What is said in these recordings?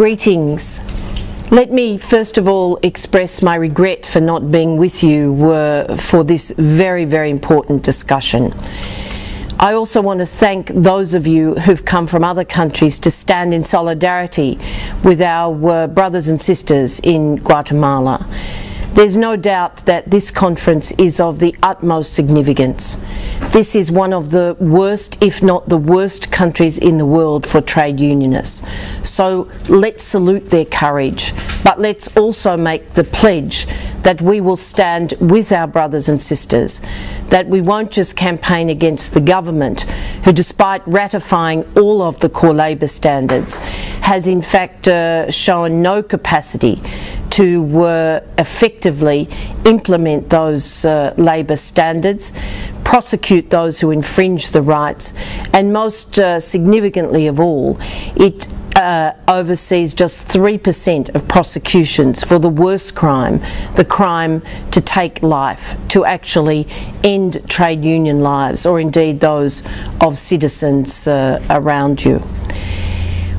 Greetings. Let me first of all express my regret for not being with you for this very, very important discussion. I also want to thank those of you who've come from other countries to stand in solidarity with our uh, brothers and sisters in Guatemala. There's no doubt that this conference is of the utmost significance. This is one of the worst, if not the worst, countries in the world for trade unionists. So let's salute their courage, but let's also make the pledge that we will stand with our brothers and sisters, that we won't just campaign against the government, who, despite ratifying all of the core labour standards, has in fact uh, shown no capacity to uh, effectively implement those uh, labour standards, prosecute those who infringe the rights, and most uh, significantly of all, it uh, oversees just 3% of prosecutions for the worst crime, the crime to take life, to actually end trade union lives, or indeed those of citizens uh, around you.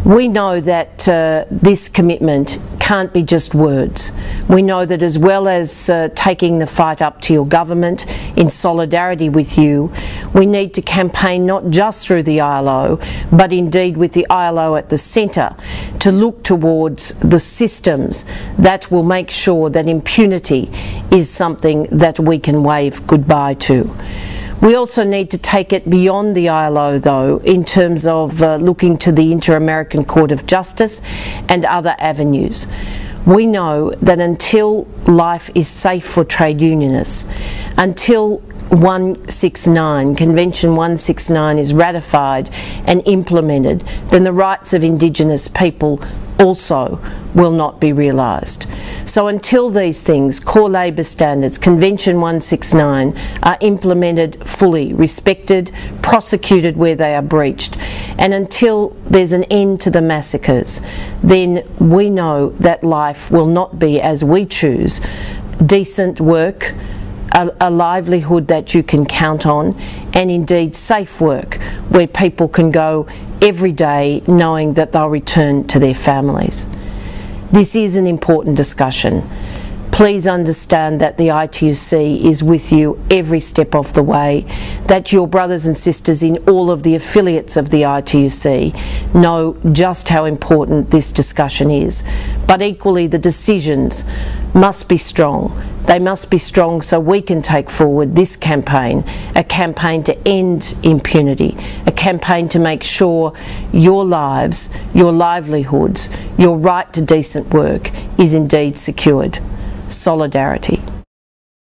We know that uh, this commitment can't be just words. We know that as well as uh, taking the fight up to your government in solidarity with you, we need to campaign not just through the ILO, but indeed with the ILO at the centre to look towards the systems that will make sure that impunity is something that we can wave goodbye to. We also need to take it beyond the ILO, though, in terms of uh, looking to the Inter American Court of Justice and other avenues. We know that until life is safe for trade unionists, until 169, Convention 169 is ratified and implemented, then the rights of Indigenous people also will not be realised. So until these things, core labour standards, Convention 169, are implemented fully, respected, prosecuted where they are breached, and until there's an end to the massacres, then we know that life will not be as we choose, decent work, a, a, livelihood that you can count on, and indeed safe work where people can go every day knowing that they'll return to their families. This is an important discussion. Please understand that the ITUC is with you every step of the way, that your brothers and sisters in all of the affiliates of the ITUC know just how important this discussion is. But equally, the decisions must be strong. They must be strong so we can take forward this campaign, a campaign to end impunity, a campaign to make sure your lives, your livelihoods, your right to decent work is indeed secured. Solidarity.